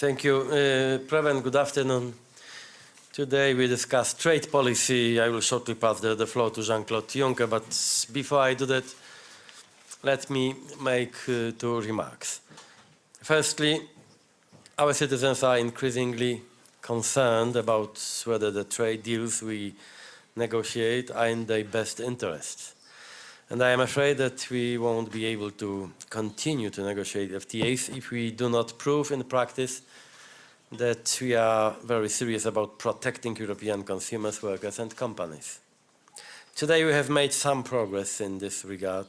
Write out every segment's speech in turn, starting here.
Thank you. Uh, Preven, good afternoon. Today we discuss trade policy. I will shortly pass the, the floor to Jean-Claude Juncker, but before I do that, let me make uh, two remarks. Firstly, our citizens are increasingly concerned about whether the trade deals we negotiate are in their best interests. And I am afraid that we won't be able to continue to negotiate FTAs if we do not prove in practice that we are very serious about protecting European consumers, workers and companies. Today we have made some progress in this regard.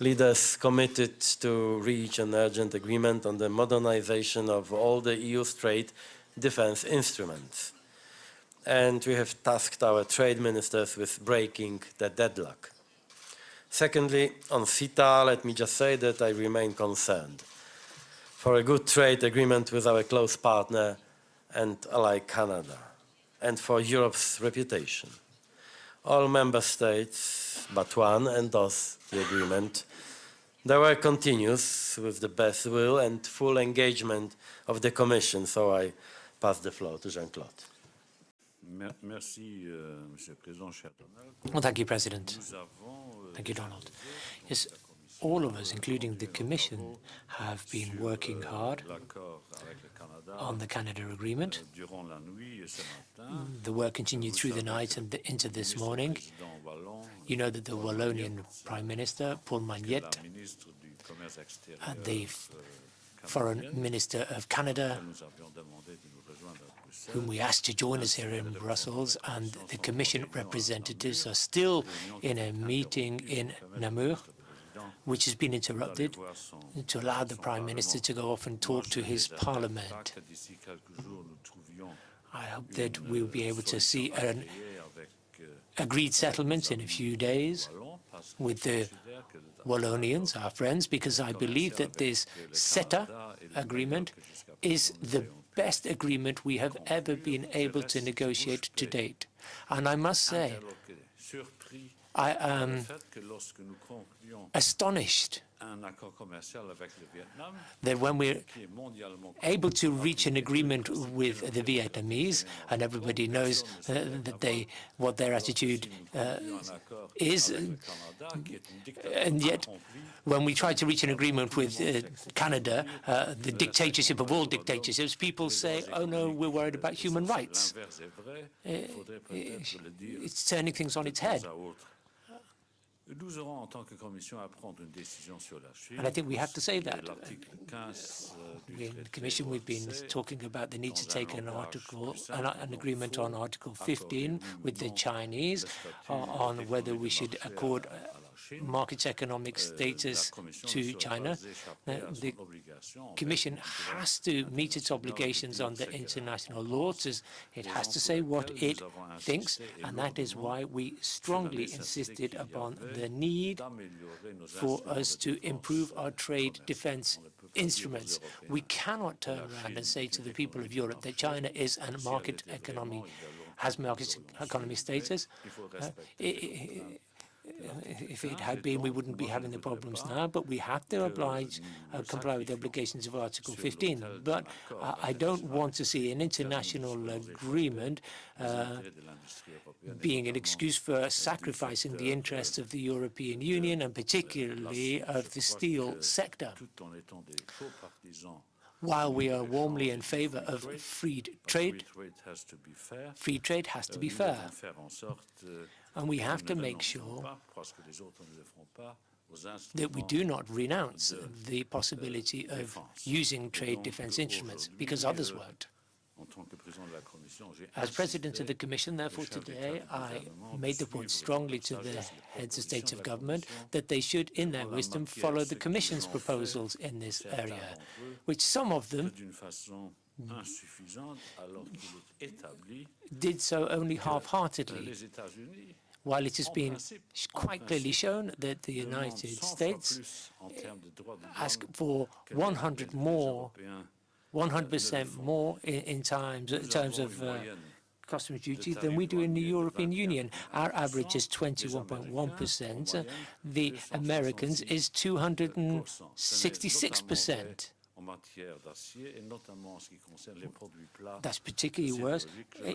Leaders committed to reach an urgent agreement on the modernization of all the EU's trade defense instruments. And we have tasked our trade ministers with breaking the deadlock. Secondly, on CETA, let me just say that I remain concerned for a good trade agreement with our close partner and ally Canada, and for Europe's reputation. All member states, but one, endorse the agreement. The work continues with the best will and full engagement of the Commission, so I pass the floor to Jean-Claude. Well, oh, thank you, President. Euh, thank you, Donald. Yes, all of us, including the Commission, have been working hard on the Canada agreement. The work continued through the night and into this morning. You know that the Wallonian Prime Minister, Paul Magnette, and uh, the Foreign Minister of Canada whom we asked to join us here in Brussels, and the Commission representatives are still in a meeting in Namur, which has been interrupted to allow the Prime Minister to go off and talk to his parliament. I hope that we'll be able to see an agreed settlement in a few days with the Wallonians, our friends, because I believe that this CETA agreement is the best agreement we have ever been able to negotiate to date. And I must say, I am astonished that when we're able to reach an agreement with the Vietnamese, and everybody knows uh, that they what their attitude uh, is, and yet when we try to reach an agreement with uh, Canada, uh, the dictatorship of all dictatorships, people say, oh no, we're worried about human rights. Uh, it's turning things on its head. And I think we have to say that. In the Commission, we've been talking about the need to take an article, an, an agreement on Article 15 with the Chinese on whether we should accord market economic status to China. the Commission has to meet its obligations under international law. It has to say what it thinks, and that is why we strongly insisted upon the need for us to improve our trade defense instruments. We cannot turn around and say to the people of Europe that China is a market economy, has market economy status. Uh, it, if it had been, we wouldn't be having the problems now, but we have to oblige, uh, comply with the obligations of Article 15. But uh, I don't want to see an international agreement uh, being an excuse for sacrificing the interests of the European Union and particularly of the steel sector. While we are warmly in favor of free trade, free trade has to be fair. And we have to make sure that we do not renounce the possibility of using trade defense instruments because others won't. As President of the Commission, therefore, today, I made the point strongly to the heads of states of government that they should, in their wisdom, follow the Commission's proposals in this area, which some of them did so only half-heartedly. while it has been quite clearly shown that the United States ask for 100 more, 100% more in, in times, in terms of uh, customs duty than we do in the European Union. Our average is 21.1%. The Americans is 266%. That's particularly worse,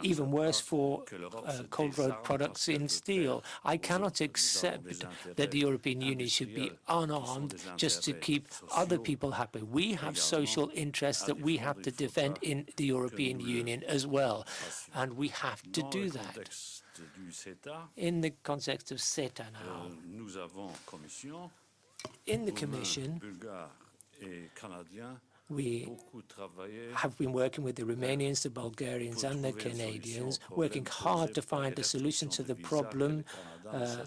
even worse for uh, cold rolled products in steel. I cannot accept that the European Union should be unarmed just to keep other people happy. We have social interests that we have to defend in the European Union as well, and we have to do that. In the context of CETA now, in the Commission, we have been working with the Romanians, the Bulgarians and the Canadians, working hard to find a solution to the problem uh,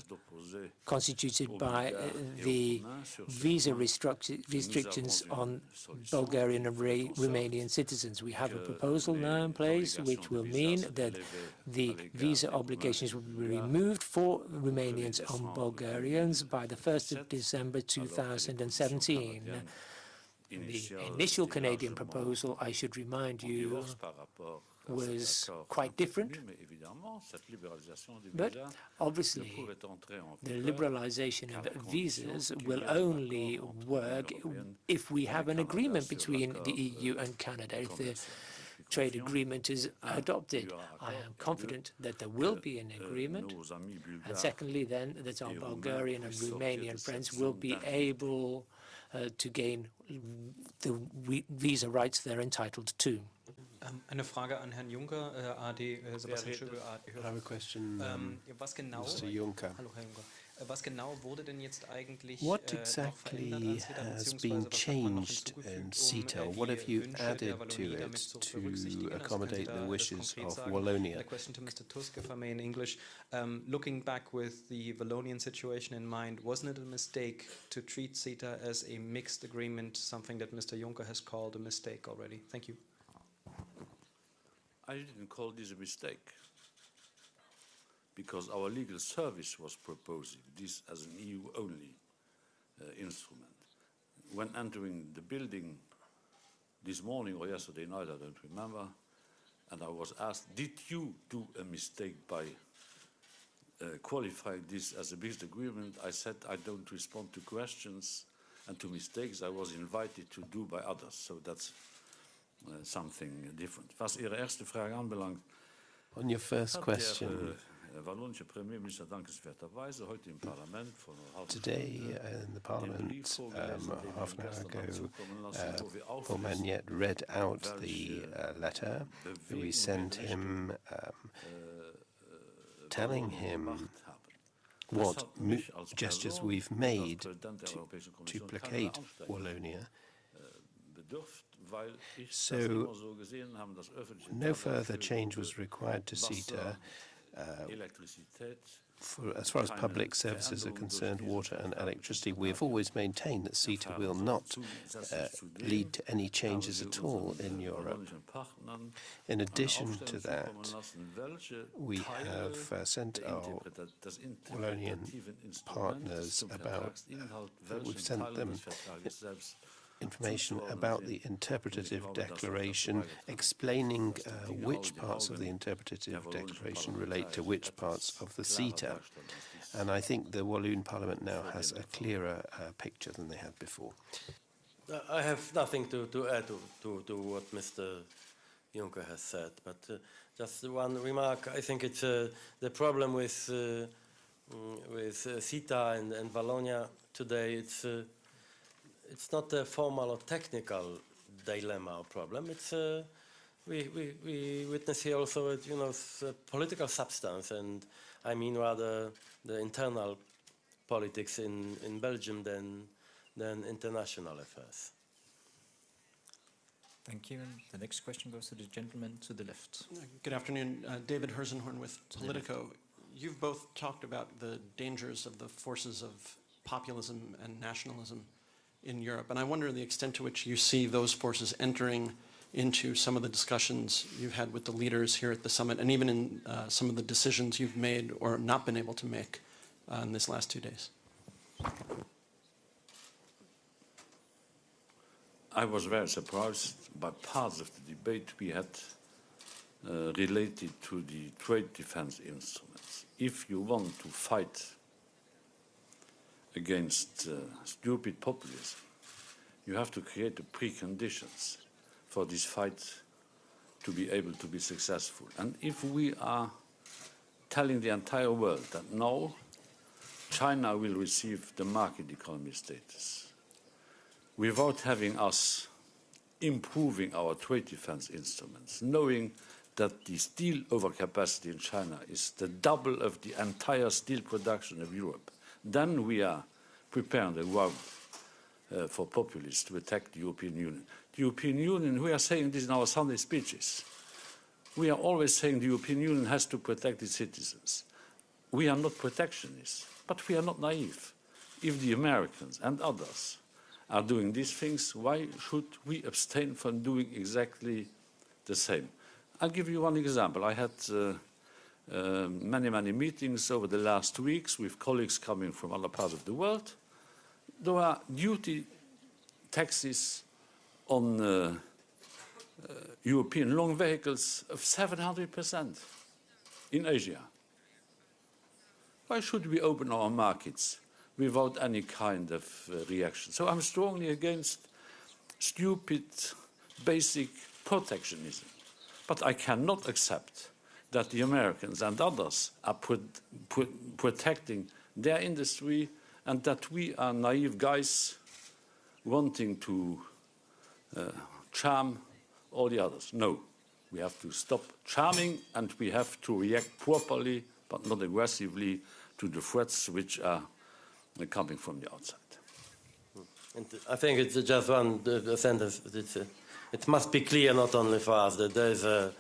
constituted by uh, the visa restrictions on Bulgarian and Romanian citizens. We have a proposal now in place which will mean that the visa obligations will be removed for Romanians and Bulgarians by the 1st of December 2017. The initial Canadian proposal, I should remind you, was quite different. But obviously, the liberalization of visas will only work if we have an agreement between the EU and Canada. If the trade agreement is adopted. I am confident that there will be an agreement. And secondly, then, that our Bulgarian and Romanian friends will be able Uh, to gain the visa rights they're entitled to. Ähm, eine Frage an Herrn Juncker, äh, AD, äh, Sebastian Schöbel, AD. I have a question, um, was genau, Mr. Juncker. Hallo, Herr Juncker. Äh, was genau wurde denn jetzt eigentlich What exactly has been changed in CETA? What have you added to it to accommodate the wishes of Wallonia? A question to Mr. Tusk, if I may, in English. Um, looking back with the Wallonian situation in mind, wasn't it a mistake to treat CETA as a mixed agreement, something that Mr. Juncker has called a mistake already? Thank you. I didn't call this a mistake because our legal service was proposing this as an EU-only uh, instrument. When entering the building this morning or yesterday night, I don't remember, and I was asked, did you do a mistake by uh, qualifying this as a business agreement? I said I don't respond to questions and to mistakes I was invited to do by others. So that's something different. Was Ihre erste Frage anbelangt, On your first question, Wallonische Premierminister? Dankenswerterweise heute im Parlament vor einer halben today uh, in the Parliament, um, half an hour ago, uh, Paul Magnette read out the uh, letter. we sent him, um, telling him what gestures we've made to, to placate Wallonia. So no further change was required to CETA uh, for, as far as public services are concerned, water and electricity, we have always maintained that CETA will not uh, lead to any changes at all in Europe. In addition to that, we have uh, sent our Wallonian partners about, we've sent them information about the interpretative declaration, explaining uh, which parts of the interpretative declaration relate to which parts of the CETA. And I think the Walloon Parliament now has a clearer uh, picture than they had before. I have nothing to, to add to, to, to what Mr. Juncker has said, but uh, just one remark. I think it's uh, the problem with uh, mm, with uh, CETA and, and Wallonia today. It's it's not a formal or technical dilemma or problem. It's a, we, we, we witness here also, a, you know, a uh, political substance, and I mean rather the internal politics in, in Belgium than, than international affairs. Thank you. And the next question goes to the gentleman to the left. Good afternoon. Uh, David Herszenhorn with Politico. You've both talked about the dangers of the forces of populism and nationalism in Europe. And I wonder the extent to which you see those forces entering into some of the discussions you've had with the leaders here at the summit and even in uh, some of the decisions you've made or not been able to make uh, in this last two days. I was very surprised by parts of the debate we had uh, related to the trade defense instruments. If you want to fight against uh, stupid populism, You have to create the preconditions for this fight to be able to be successful. And if we are telling the entire world that now China will receive the market economy status without having us improving our trade defense instruments, knowing that the steel overcapacity in China is the double of the entire steel production of Europe, then we are preparing the ground uh, for populists to attack the European Union. The European Union, we are saying this in our Sunday speeches, we are always saying the European Union has to protect its citizens. We are not protectionists, but we are not naive. If the Americans and others are doing these things, why should we abstain from doing exactly the same? I'll give you one example. I had uh, uh, many, many meetings over the last weeks with colleagues coming from other parts of the world. There are duty taxes on uh, uh European long vehicles of 700% in Asia. Why should we open our markets without any kind of uh, reaction? So I'm strongly against stupid, basic protectionism. But I cannot accept that the Americans and others are put, put, protecting their industry and that we are naive guys wanting to uh, charm all the others. No, we have to stop charming and we have to react properly but not aggressively to the threats which are coming from the outside. And I think it's just one sentence. It's, uh, it must be clear not only for us that there is a,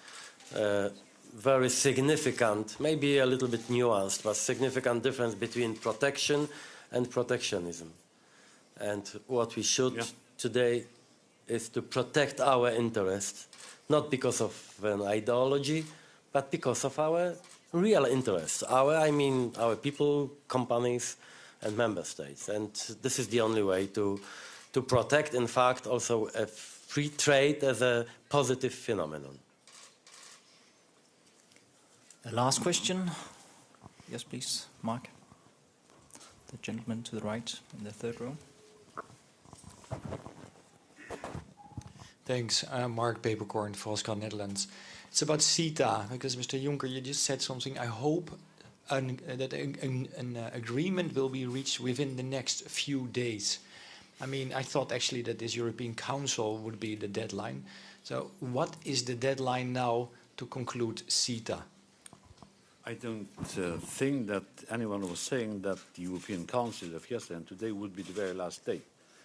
a very significant, maybe a little bit nuanced, but significant difference between protection and protectionism. And what we should yeah. today is to protect our interests, not because of an ideology, but because of our real interests. Our, I mean, our people, companies, and member states. And this is the only way to, to protect, in fact, also a free trade as a positive phenomenon. The last question. Yes, please, Mark. The gentleman to the right in the third row. Thanks. Mark Peeperkorn, Volkskrant Netherlands. It's about CETA, because Mr. Juncker, you just said something. I hope an, uh, that an, an, an uh, agreement will be reached within the next few days. I mean, I thought actually that this European Council would be the deadline. So what is the deadline now to conclude CETA? I don't uh, think that anyone was saying that the European Council of yesterday and today would be the very last day.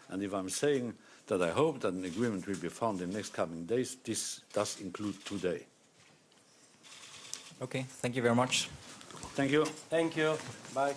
And if I'm saying that I hope that an agreement will be found in the next coming days, this does include today. Okay, thank you very much. Thank you. Thank you. Bye.